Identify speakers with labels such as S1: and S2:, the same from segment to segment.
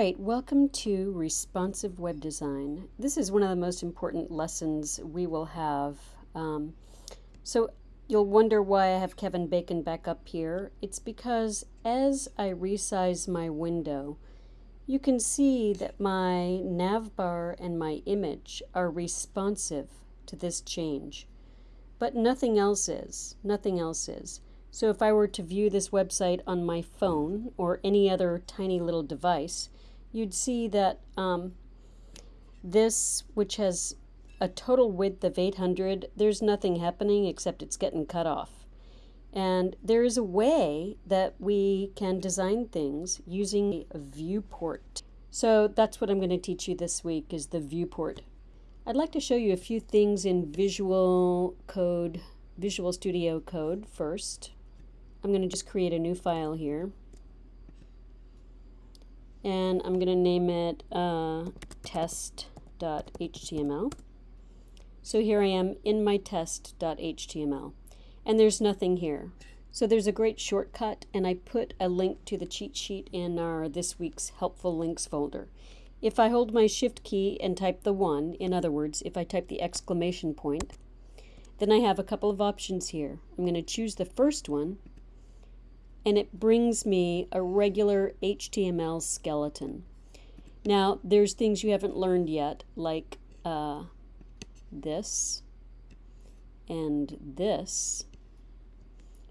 S1: right, welcome to Responsive Web Design. This is one of the most important lessons we will have. Um, so you'll wonder why I have Kevin Bacon back up here. It's because as I resize my window, you can see that my navbar and my image are responsive to this change. But nothing else is. Nothing else is. So if I were to view this website on my phone or any other tiny little device, you'd see that um, this, which has a total width of 800, there's nothing happening except it's getting cut off. And there is a way that we can design things using a viewport. So that's what I'm going to teach you this week is the viewport. I'd like to show you a few things in Visual Code, Visual Studio Code first. I'm going to just create a new file here. And I'm going to name it uh, test.html. So here I am in my test.html. And there's nothing here. So there's a great shortcut, and I put a link to the cheat sheet in our this week's helpful links folder. If I hold my shift key and type the 1, in other words, if I type the exclamation point, then I have a couple of options here. I'm going to choose the first one, and it brings me a regular HTML skeleton. Now, there's things you haven't learned yet, like uh, this and this.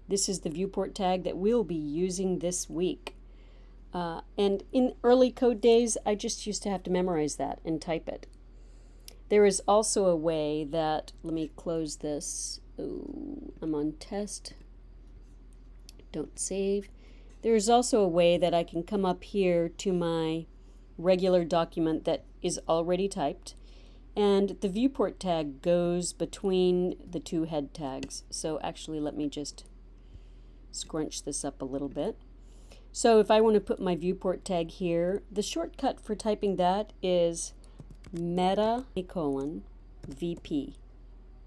S1: This is the viewport tag that we'll be using this week. Uh, and in early code days, I just used to have to memorize that and type it. There is also a way that, let me close this. Oh, I'm on test don't save. There's also a way that I can come up here to my regular document that is already typed and the viewport tag goes between the two head tags. So actually let me just scrunch this up a little bit. So if I want to put my viewport tag here, the shortcut for typing that is meta colon VP.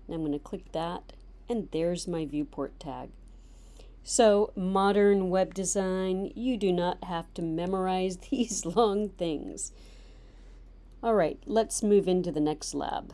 S1: I'm going to click that and there's my viewport tag. So, modern web design, you do not have to memorize these long things. All right, let's move into the next lab.